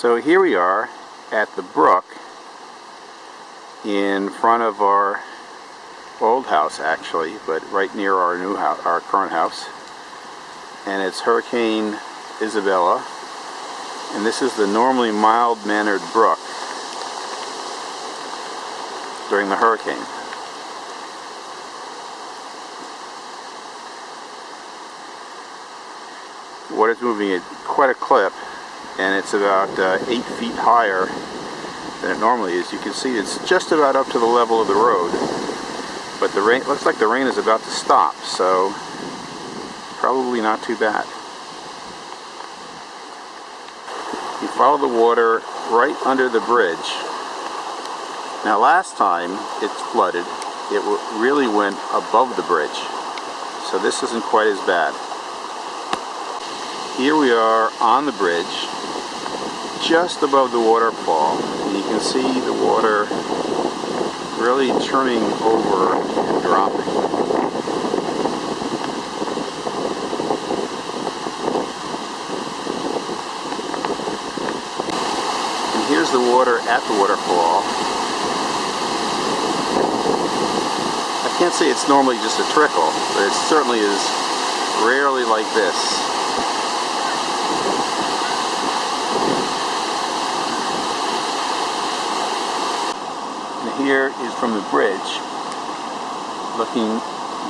So here we are at the brook in front of our old house actually, but right near our new house, our current house. And it's Hurricane Isabella. And this is the normally mild-mannered brook during the hurricane. Water's moving at quite a clip and it's about uh, 8 feet higher than it normally is. You can see it's just about up to the level of the road but the rain looks like the rain is about to stop so probably not too bad. You follow the water right under the bridge. Now last time it flooded it really went above the bridge so this isn't quite as bad. Here we are on the bridge just above the waterfall and you can see the water really turning over and dropping. And here's the water at the waterfall. I can't say it's normally just a trickle, but it certainly is rarely like this. Here is from the bridge, looking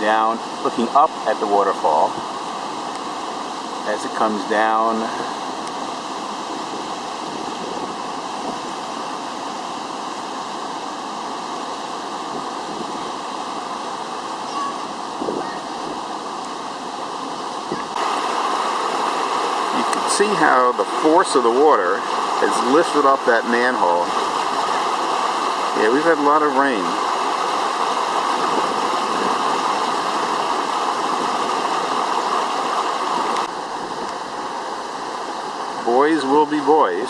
down, looking up at the waterfall. As it comes down You can see how the force of the water has lifted up that manhole yeah, we've had a lot of rain. Boys will be boys.